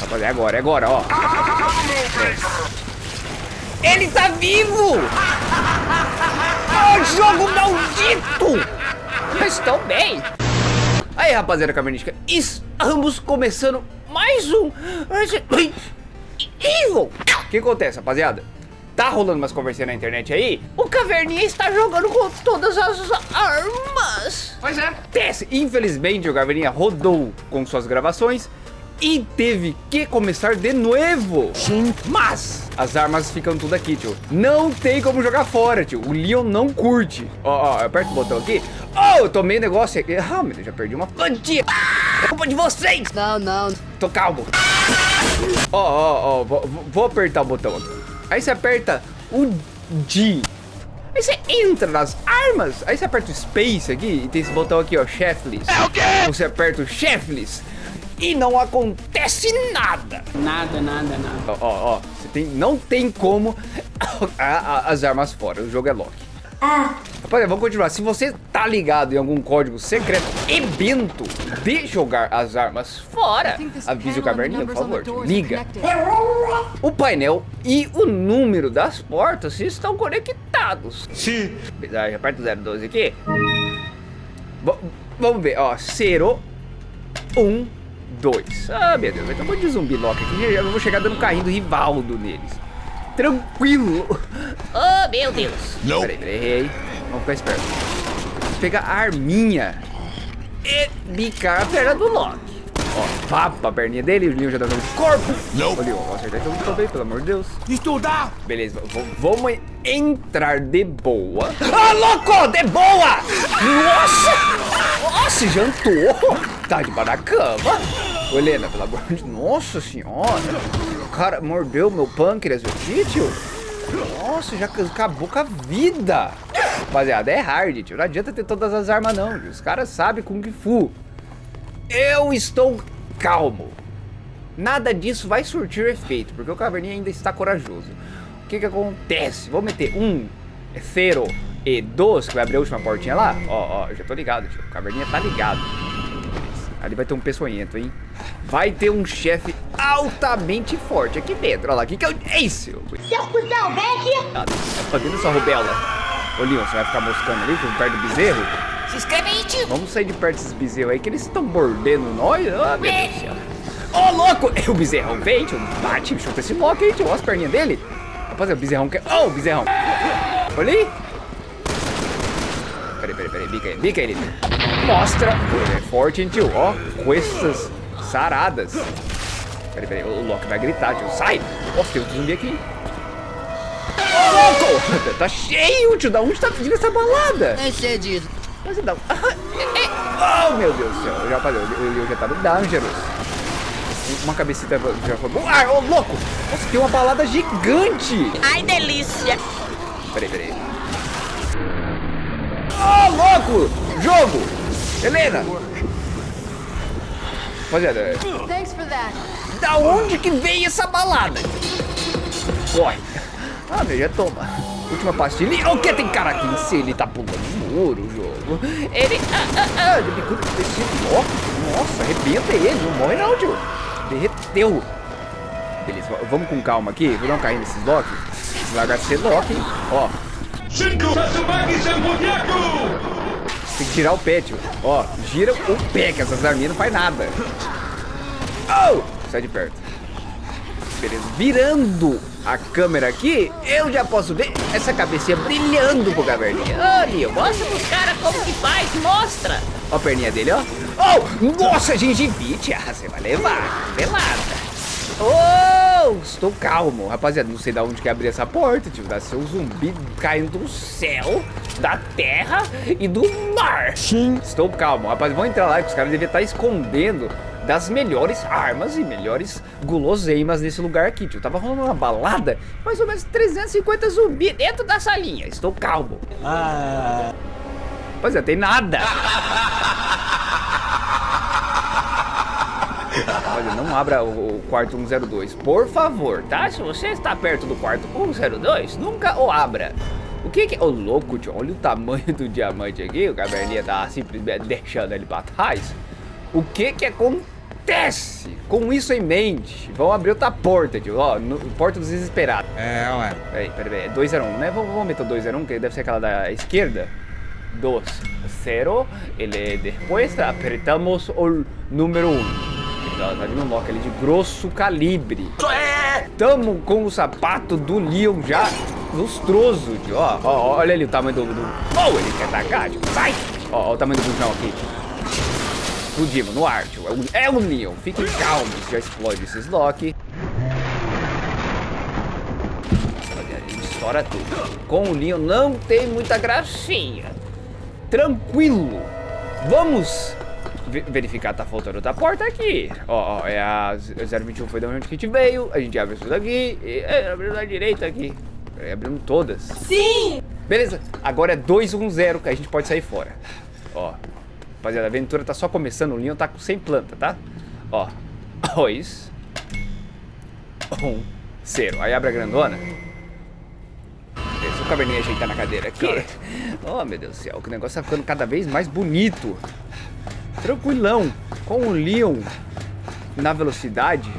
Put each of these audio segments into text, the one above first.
Rapaziada, é agora, é agora, ó. Ele tá vivo! Oh, jogo maldito! Estou bem. Aí, rapaziada cavernística, estamos começando mais um Evil. O que acontece, rapaziada? Tá rolando umas conversinhas na internet aí? O Caverninha está jogando com todas as armas. Pois é. Tesse. Infelizmente, o Caverninha rodou com suas gravações e teve que começar de novo. Sim. Mas as armas ficam tudo aqui, tio. Não tem como jogar fora, tio. O Leon não curte. Ó, ó, aperta o botão aqui. Oh, eu tomei negócio aqui. Ah, meu Deus, já perdi uma plantinha. É culpa de vocês. Não, não. Tô calmo. Ó, ó, ó, vou apertar o botão aqui. Aí você aperta o D. Aí você entra nas armas. Aí você aperta o Space aqui e tem esse botão aqui, ó, Chefless. É o quê? Você aperta o Chefless e não acontece nada. Nada, nada, nada. Ó, ó, ó você tem, não tem como as armas fora. O jogo é lock. Ah. Rapaziada, vamos continuar. Se você tá ligado em algum código secreto e bento de jogar as armas fora, avise o caverninha, por favor. Liga. O painel e o número das portas estão conectados. Sim. Aperta o 012 aqui. V vamos ver, ó. 0, 1, 2. Ah, meu Deus, vai ter um monte de zumbi lock aqui. Eu vou chegar dando carrinho do Rivaldo neles. Tranquilo. Oh, meu Deus. Não. Peraí, peraí, errei. Vamos ficar esperto. Vou pegar a arminha e bicar a perna do Loki. Ó, papa a perninha dele, o Leon já tá dando corpo. Não. Ô, Leon, vou acertar tudo também, pelo amor de Deus. Estudar. Beleza, vamos entrar de boa. Ah, louco, de boa! Nossa! Nossa, jantou. Tá debaixo da cama. Ô, Helena, pelo amor de. Nossa senhora. O cara mordeu meu pâncreas aqui, tio. Nossa, já acabou com a vida. Rapaziada, é hard, tio. Não adianta ter todas as armas, não. Tio. Os caras sabem Kung Fu. Eu estou calmo. Nada disso vai surtir efeito, porque o Caverninha ainda está corajoso. O que que acontece? Vou meter um, zero e dois, que vai abrir a última portinha lá. Ó, ó, já tô ligado, tio. O Caverninha tá ligado. Ali vai ter um peçonhento, hein? Vai ter um chefe altamente forte aqui dentro. Olha lá, o que que é isso? Seu cuzão, vem aqui! Tá fazendo sua rubela. Ô, Leon, você vai ficar moscando ali perto do bezerro? Se inscreve aí, tio! Vamos sair de perto desses bezerros aí, que eles estão mordendo nós. Ah, meu Deus do céu. Ô, oh, louco! É o bezerrão vem, tio. Bate, chuta esse loco aí, tio. Olha as perninhas dele. Rapaziada, o bezerrão quer... Ô, oh, bezerrão. Olha aí. Peraí, peraí, peraí. Bica aí, bica ele. Mostra. Ele é forte, hein, tio. Ó, com essas saradas. Peraí, peraí. O Loki vai gritar, tio. Sai! Nossa, tem outro zumbi aqui. Ô, oh, louco! Tá cheio, tio. Da onde tá vindo essa balada? É cedido. Mas não. Oh, meu Deus do céu. Eu já, falei, eu, eu já tá no Dangerous. Uma cabecita já foi. Ah, ô, louco! Nossa, tem uma balada gigante! Ai, delícia! Peraí, peraí. Ô, oh, louco! Jogo! Helena! Rapaziada. Da onde que veio essa balada? Corre. Ah, meu, já toma. Última pastilha. O que tem cara aqui em si? Ele tá pulando muro o jogo. Ele. Ah, ah, ah. Ele bicudo desse bloco. Nossa, arrebenta ele. Não morre não, tio. Derreteu. Beleza, vamos com calma aqui. Vou dar um carrinho nesses blocos. Lagarto ser lock, hein? Ó. Tem que tirar o pé, tio. Ó, gira o pé, que essas arminhas não faz nada. Oh! Sai de perto. Beleza, virando a câmera aqui, eu já posso ver essa cabecinha brilhando pro caverninha. Ô, mostra pros caras como que faz, mostra. Ó a perninha dele, ó. Oh, nossa, gengivite. Ah, você vai levar. Pelada. Oh, estou calmo. Rapaziada, não sei de onde que abrir essa porta, tio. Dá seu zumbi caindo do céu, da terra e do mar. Sim. Estou calmo. Rapaz, vamos entrar lá que os caras devem estar escondendo das melhores armas e melhores guloseimas nesse lugar aqui, tio. Tava rolando uma balada, mais ou menos 350 zumbi dentro da salinha. Estou calmo. Ah. Rapaziada, tem nada. Olha, não abra o, quarto 102, por favor, tá? Se você está perto do quarto 102, nunca o abra. O que que... Ô, oh, louco, tio, olha o tamanho do diamante aqui. O caverninha tá simplesmente deixando ele pra trás. O que que acontece? Acontece? Com isso em mente, vamos abrir outra porta, tio. Ó, no, porta dos desesperados. É, ué. Peraí, peraí. É 201, né? Vamos, vamos meter o 201, que deve ser aquela da esquerda. 2, 0. Ele depois apertamos o número 1. Um. Tá, tá vindo um lock ali de grosso calibre. Tamo com o sapato do Leon já lustroso, tio. Ó, ó, olha ali o tamanho do... do... Oh, ele quer atacar, tio. Sai! Ó, ó o tamanho do bujão aqui. Explodimos no ar, tio. É o Leon. Fiquem calmos. Já explode esses lock. Ele estoura tudo. Com o Leon não tem muita gracinha. Tranquilo. Vamos verificar, tá faltando outra porta aqui. Ó, ó, é a 021 foi da onde a gente veio. A gente abre isso daqui e é, abriu da direita aqui. É, abrimos todas. Sim! Beleza, agora é 210 que a gente pode sair fora. Ó, rapaziada, a aventura tá só começando, o Leon tá 100 planta, tá? Ó, 2, 1, 0. Aí abre a grandona. Deixa o caverninha ajeitar na cadeira aqui. Oh, meu Deus do céu, que o negócio tá ficando cada vez mais bonito. Tranquilão, com o Leon na velocidade.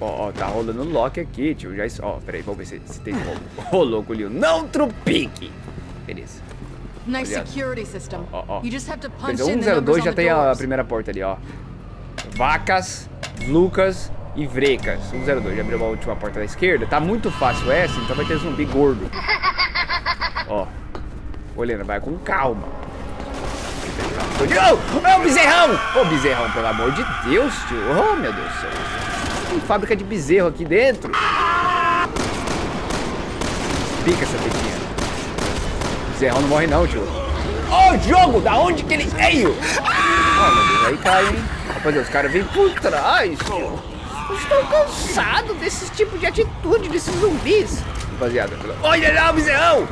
Ó, ó, tá rolando lock aqui, tio. Já, ó, peraí, vamos ver se, se tem como. Rolou com o Leon. Não trupique! Beleza. Nice security system. Ó, ó. You just have to punch Beleza, in the 102 numbers on já tem a primeira porta ali, ó. Vacas, Lucas e Vrecas. 102, já abriu a última porta da esquerda. Tá muito fácil essa, então vai ter zumbi gordo. Ó. Helena, vai com calma. Ô, ô, bezerrão! Ô, bezerrão, pelo amor de Deus, tio. Oh, meu Deus do céu. Tem fábrica de bezerro aqui dentro. Pica essa. Bezerrão não morre não, tio. Ô, jogo, da onde que ele veio? Oh, meu Deus, aí cai, hein? Rapaziada, os caras vêm por trás, tio. Eu estou cansado desse tipo de atitude desses zumbis. Rapaziada, olha lá o!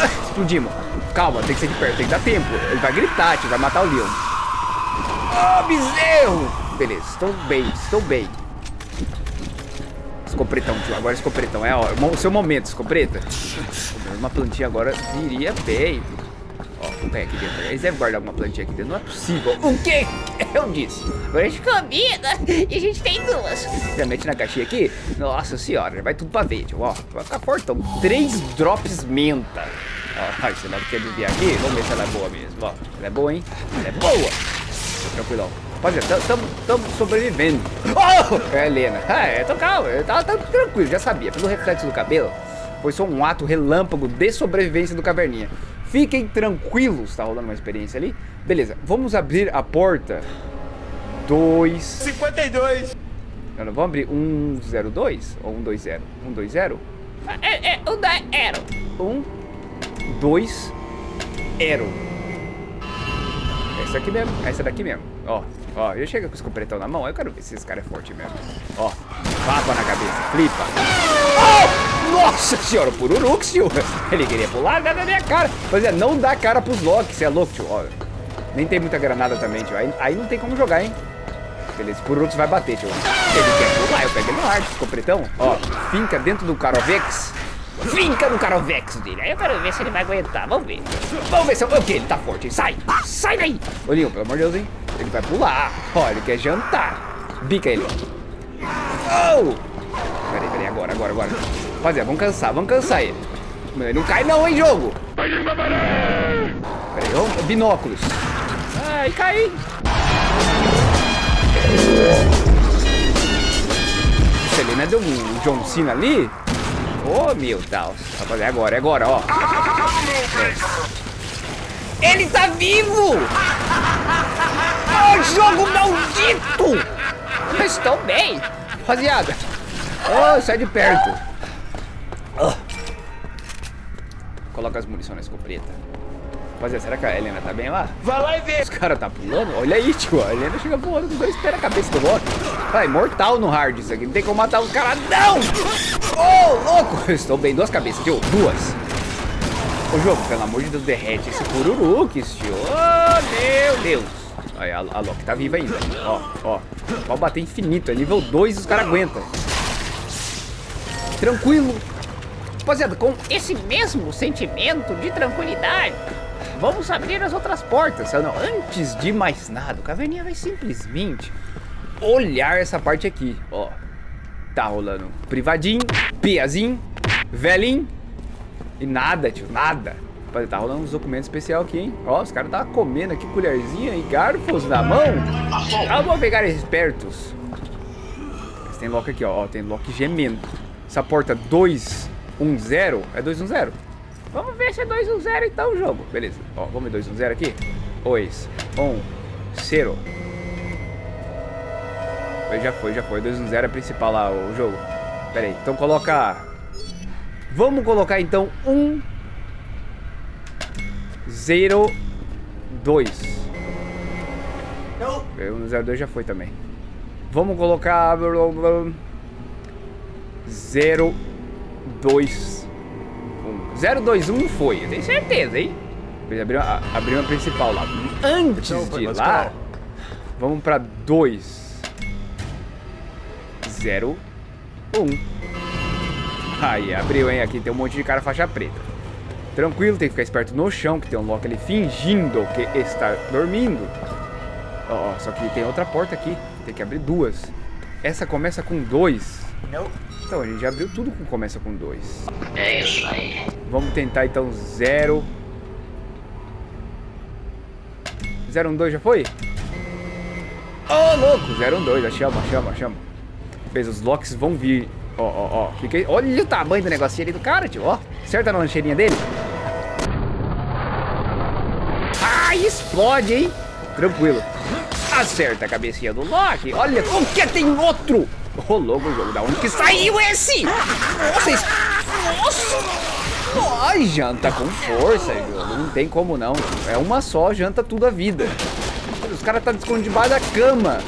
Ah, Explodimos. Calma, tem que ser de perto, tem que dar tempo. Ele vai gritar, tio, vai matar o Leon. Ah, bezerro! Beleza, estou bem, estou bem. Escopretão, tio, agora escopretão. É ó, o seu momento, escopeta. Uma plantinha agora viria bem. Ó, o aqui dentro. Eles devem guardar alguma plantinha aqui dentro. Não é possível. O quê? Eu disse. Agora a gente Comida! E a gente tem duas. já mete na caixinha aqui. Nossa senhora, já vai tudo pra ver, tio. Ó, vai ficar fortão. Três drops menta. Ó, você não quer desviar aqui? Vamos ver se ela é boa mesmo. Ó, ela é boa, hein? Ela é boa. Tranquilão. Rapaziada, estamos sobrevivendo. Oh! É Helena. Ah, é, tô calmo. Eu tava, tava tranquilo, já sabia. Pelo reflexo do cabelo, foi só um ato relâmpago de sobrevivência do caverninha. Fiquem tranquilos, tá rolando uma experiência ali. Beleza, vamos abrir a porta. 2... 52. Não, não, vamos abrir 102 ou 120? 120? É, é o da Aero. 1, 2, Aero. Essa aqui mesmo, essa daqui mesmo. Ó, ó, eu chego com o escopetão na mão, eu quero ver se esse cara é forte mesmo. Ó, papa na cabeça, flipa. Oh! Nossa senhora, pururux, tio. Ele queria pular na minha cara. Pois é, não dá cara pros locks, você é louco, tio. Ó, nem tem muita granada também, tio. Aí, aí não tem como jogar, hein. Beleza, pururux vai bater, tio. Ele quer pular, eu pego ele no ar, escopetão. Ó, finca dentro do Carovex. Finca no Carovex dele. Aí eu quero ver se ele vai aguentar. Vamos ver. Vamos ver se eu... O que? Ele tá forte. Sai. Sai daí. Leon, pelo amor de Deus, hein? Ele vai pular. Ó, ele quer jantar. Bica ele. Oh! Peraí, peraí. Agora, agora, agora. Rapaziada, vamos cansar. Vamos cansar ele. Ele não cai não, hein, jogo. Peraí. Binóculos. Ai, cai. Selena deu um John Cena ali. Ô, oh, meu Deus. Rapaziada, é agora, é agora, ó. É. Ele tá vivo! Oh, jogo maldito! Eu estou bem. Rapaziada. Oh, sai de perto. Oh. Coloca as munições na escopeta. Rapaziada, será que a Helena tá bem lá? Vai lá e vê. Os caras tá pulando? Olha aí, tio. A Helena chega voando com dois pés na cabeça do Loki. Ah, é mortal no hard isso aqui. Não tem como matar os caras, não! Ô, oh, louco! Eu estou bem. Duas cabeças, tio. Duas. Ô, jogo, pelo amor de Deus, derrete esse Pururukis, tio. Oh, meu Deus. Aí, a, a Loki tá viva ainda. Ó, ó. Pode bater infinito. É nível 2 e os caras aguentam. Tranquilo. Rapaziada, com Esse mesmo sentimento de tranquilidade, Vamos abrir as outras portas. Não, antes de mais nada, o Caverninha vai simplesmente olhar essa parte aqui, ó. Tá rolando privadinho, piazinho, velhinho e nada, tio, nada. Tá rolando uns documentos especial aqui, hein? Ó, os caras tá comendo aqui colherzinha e garfos na mão. Ah, vou pegar espertos. Mas tem lock aqui, ó. Tem lock gemendo. Essa porta 210 é 210. Vamos ver se é 210 então o jogo. Beleza. Ó, vamos ver 210 aqui. 2, 1, 0. Já foi, já foi. 210 é a principal lá, o jogo. Pera aí. Então coloca... Vamos colocar então 1, 0, 2. Não. 102 já foi também. Vamos colocar... 0, 2, 1. 0, 2, 1 foi, eu tenho certeza, hein? Abriu a, abriu a principal lá. Antes de lá, vamos pra 2, 0, 1. Aí, abriu, hein? Aqui tem um monte de cara faixa preta. Tranquilo, tem que ficar esperto no chão, que tem um Loki ali fingindo que está dormindo. Ó, oh, só que tem outra porta aqui. Tem que abrir duas. Essa começa com 2. Não. Então, a gente já abriu tudo que começa com 2. É isso aí. Vamos tentar então 0. 0, 1, 2 já foi? Ô, oh, louco! 0, 1, 2, chama, chama, chama. Fez, os locks vão vir. Ó, ó, ó. Olha o tamanho do negocinho ali do cara, tio. Ó, acerta na lancheirinha dele. Ai, explode, hein? Tranquilo. Acerta a cabecinha do Loki. Olha, o que tem outro? Rolou o jogo. Da onde que saiu esse? Esse... Nossa! Ai, janta com força, jogo. Não tem como não. É uma só, janta tudo a vida. Os caras tá escondidos debaixo da cama.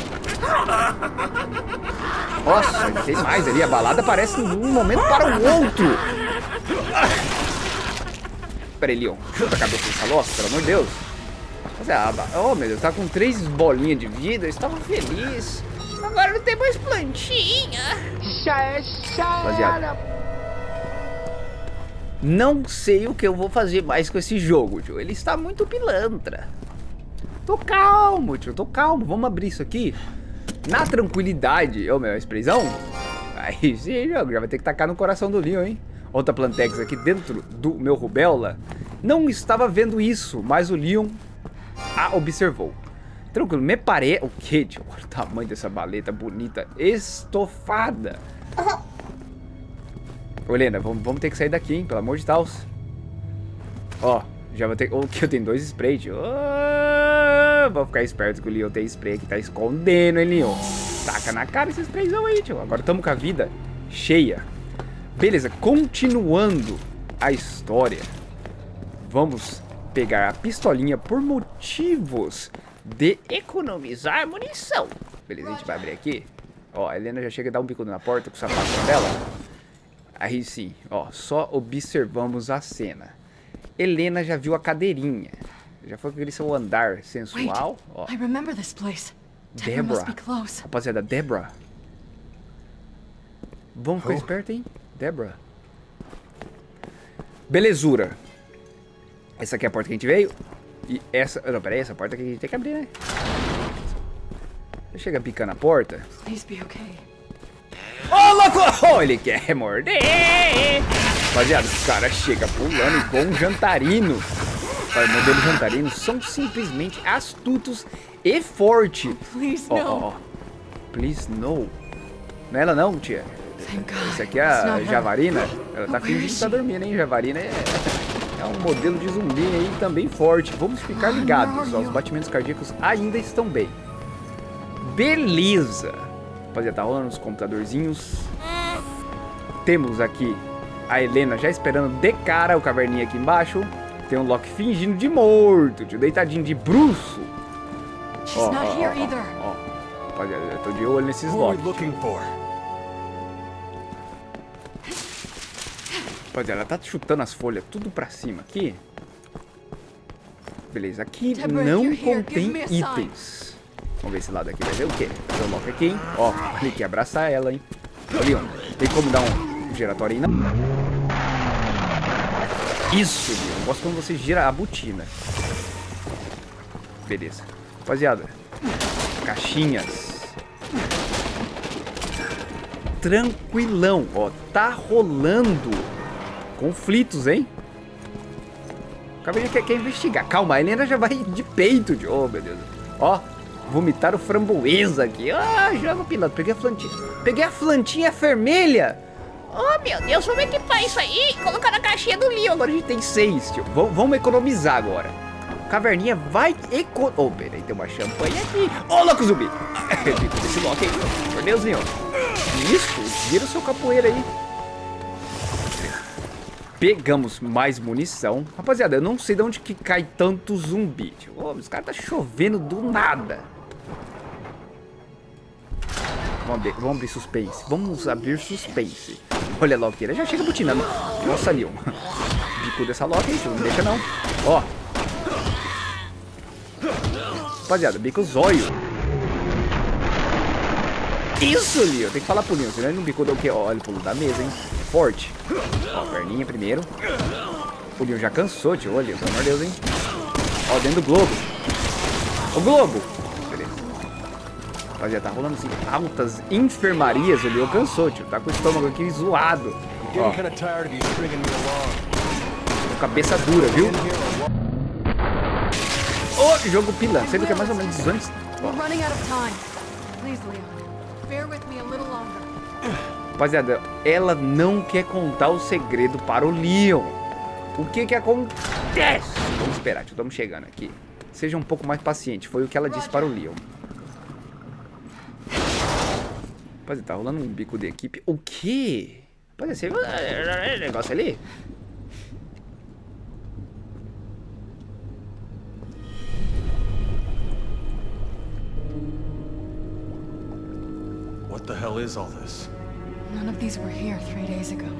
Nossa, tem mais ali. A balada parece de um momento para o outro. Pera aí, Leon. Chuta a cabeça dessa loja, pelo amor de Deus. Mas é, oh meu Deus, tá com três bolinhas de vida. Eu estava feliz. Agora não tem mais plantinha. Já é Rapaziada. Não sei o que eu vou fazer mais com esse jogo, tio. Ele está muito pilantra. Tô calmo, tio. Tô calmo. Vamos abrir isso aqui. Na tranquilidade. Ô, meu, expressão. Aí sim, jogo. Já vai ter que tacar no coração do Leon, hein? Outra Plantex aqui dentro do meu Rubella. Não estava vendo isso, mas o Leon a observou. Tranquilo, me parei... O que, tio? Olha o tamanho dessa baleta bonita, estofada. Ô, Helena, vamos, vamos ter que sair daqui, hein? Pelo amor de Deus. Ó, já vou ter... O que? Eu tenho dois sprays, tio. Oh, vou ficar esperto que o Leon tem spray aqui. Tá escondendo, hein, Leon? Taca na cara esse sprayzão aí, tio. Agora estamos com a vida cheia. Beleza, continuando a história. Vamos pegar a pistolinha por motivos de economizar munição. Beleza, a gente vai abrir aqui. Ó, a Helena já chega a dar um bico na porta com o sapato dela. Aí sim, ó, só observamos a cena. Helena já viu a cadeirinha. Já foi com aquele seu andar sensual. Ó. I remember this place. Debra. Rapaziada, Debra. Vamos ficar oh. esperto, hein? Debra. Belezura. Essa aqui é a porta que a gente veio. E essa... Não, peraí, essa porta aqui a gente tem que abrir, né? Chega picando a porta. Ô, oh, louco! Oh, ele quer morder! Rapaziada, os caras chegam pulando igual um jantarino. Olha, modelo jantarino são simplesmente astutos e fortes. Ó, ó, ó. Please, no. Não é ela não, tia. Essa aqui é a Javarina. Ela tá fingindo que tá dormindo, hein? Javarina é... É um modelo de zumbi aí também forte. Vamos ficar ligados. Ó, os batimentos cardíacos ainda estão bem. Beleza. Rapaziada, tá rolando os computadorzinhos. Temos aqui a Helena já esperando de cara o caverninha aqui embaixo. Tem um Loki fingindo de morto, tio, deitadinho de bruxo. Ó, ó, ó, ó, Rapaziada, eu tô de olho nesses Loki. Rapaziada, ela tá chutando as folhas tudo pra cima aqui. Beleza, aqui não contém itens. Vamos ver esse lado aqui, vai ver o quê? Coloca aqui, hein? Ó, ele quer abraçar ela, hein? Ali, ó. Tem como dar um giratório aí, não? Isso, eu gosto quando você gira a botina. Beleza. Rapaziada, caixinhas. Tranquilão, ó. Tá rolando conflitos, hein? O cabelo quer, quer investigar. Calma, a Helena já vai de peito. De... Oh, meu Deus. Ó, vomitaram framboesa aqui. Ah, joga piloto. Peguei a plantinha. Peguei a plantinha vermelha. Oh, meu Deus, vamos equipar isso aí colocar na caixinha do Leon. Agora a gente tem seis, tio. Vamos economizar agora. Caverninha vai eco... Oh, peraí, tem uma champanhe aqui. Ô, oh, louco zumbi. Esse Loki aí, por Deus, Leon. Isso, vira o seu capoeira aí. Pegamos mais munição. Rapaziada, eu não sei de onde que cai tanto zumbi. Tio. Oh, os caras tá chovendo do nada. Vamos abrir, vamos abrir suspense. Vamos abrir suspense. Olha a Loki, já chega butinando. Nossa, Leon. Bico dessa Loki. Não deixa não. Ó. Rapaziada, bico zóio. Isso, Leon. Tem que falar pro Leon, senão ele não bicou do que? Olha o pulo da mesa, hein. Forte. Ó, perninha primeiro. O Leon já cansou, tio. Olha, pelo amor de Deus, hein. Ó, dentro do globo. O globo. Rapaziada, tá rolando assim altas enfermarias. O Leon cansou, tio. Tá com o estômago aqui zoado. Ó. Cabeça dura, viu? Ô, oh, jogo pila. Sempre que é mais ou menos antes. We're running out of time. Please, Leon. Bear with me a little longer. Rapaziada, ela não quer contar o segredo para o Leon. O que que acontece? Vamos esperar, tio, estamos chegando aqui. Seja um pouco mais paciente, foi o que ela disse para o Leon. Rapaziada, tá rolando um bico de equipe. O quê? Rapaziada, você viu negócio ali? What the hell is all this? None of these were here three days ago.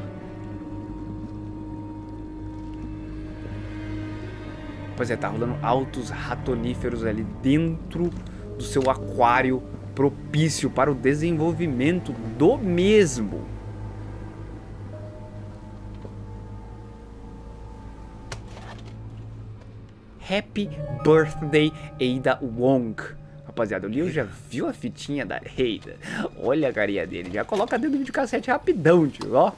Pois é, tá rolando altos ratoníferos ali dentro do seu aquário propício para o desenvolvimento do mesmo. Happy Birthday Ada Wong. Rapaziada, o Leon já viu a fitinha da Reida. Olha a carinha dele. Já coloca dentro do videocassete rapidão, tio. Ó.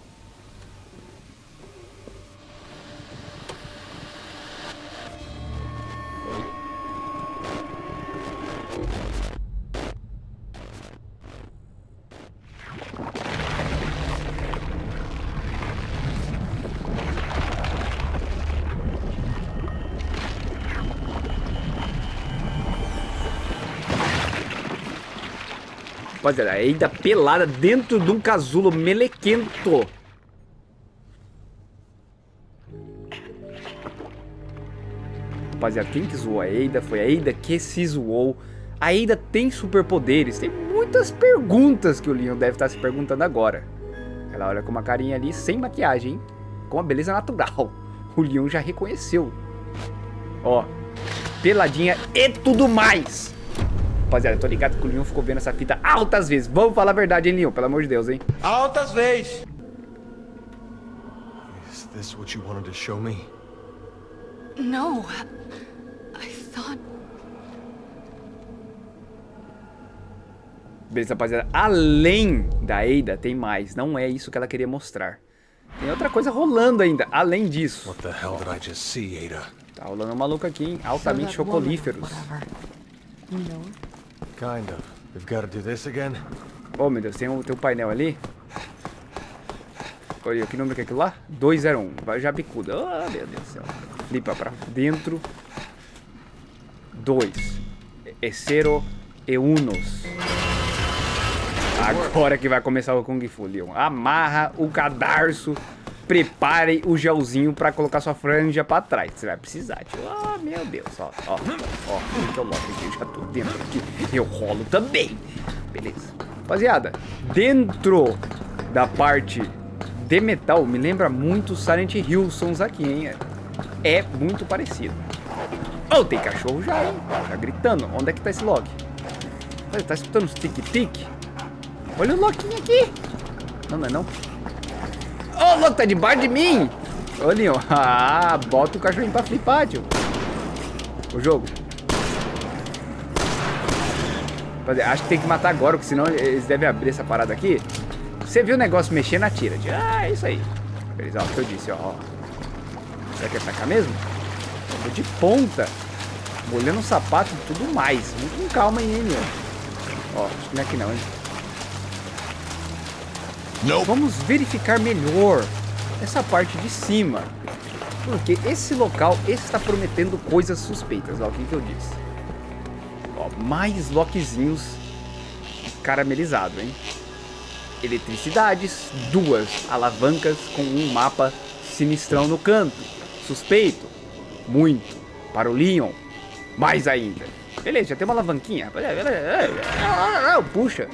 Rapaziada, ainda pelada dentro de um casulo melequento. Rapaziada, quem que zoou a Eida foi a Eida que se zoou. A Eida tem superpoderes. Tem muitas perguntas que o Leon deve estar se perguntando agora. Ela olha com uma carinha ali, sem maquiagem, com uma beleza natural. O Leon já reconheceu. Ó, peladinha e tudo mais. Rapaziada, tô ligado que o Leon ficou vendo essa fita altas vezes. Vamos falar a verdade, hein, Leon? Pelo amor de Deus, hein? Altas vezes! Is this what you wanted to show me? No. I thought... Beleza, rapaziada. Além da Ada, tem mais. Não é isso que ela queria mostrar. Tem outra coisa rolando ainda, além disso. What the hell did I just see, Ada? Tá rolando um maluco aqui, hein? Altamente chocolíferos. You know Kind of. We've got to do this again? Oh, meu Deus, tem um, tem um painel ali. Olha, que número que é aquilo lá? 201. Vai já bicuda. Oh, meu Deus do céu. Flipa pra dentro. 2. Essero e unos. Agora que vai começar o Kung Fu, Leon. Amarra o cadarço. Prepare o gelzinho pra colocar sua franja pra trás. Você vai precisar, tio. Oh, meu Deus. Ó, ó, ó. Eu logo aqui. Eu já tô dentro aqui. Eu rolo também. Beleza. Rapaziada, dentro da parte de metal, me lembra muito Silent Hill Sons aqui, hein? É muito parecido. Oh, tem cachorro já, hein? Tá gritando. Onde é que tá esse log? Olha, tá escutando os tic-tic? Olha o loquinho aqui. Não, não é não. Ô, oh, louco, tá debaixo de mim. Ô, Leon. Ah, bota o cachorrinho pra flipar, tio. O jogo. Acho que tem que matar agora, porque senão eles devem abrir essa parada aqui. Você viu o negócio mexendo, atira. Ah, é isso aí. Beleza, ó, o que eu disse, ó. Será que é pra cá mesmo? Tô de ponta. Molhando o sapato e tudo mais. Vamos com calma aí, hein, meu. Ó, acho que não é aqui não, hein. Vamos verificar melhor essa parte de cima. Porque esse local está prometendo coisas suspeitas. Ó, o que, que eu disse? Ó, mais lockzinhos caramelizados, hein? Eletricidades, duas alavancas com um mapa sinistrão no canto. Suspeito. Muito. Para o Leon. Mais ainda. Beleza, já tem uma alavanquinha. Puxa.